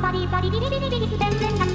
パリパリビリビリビリ全然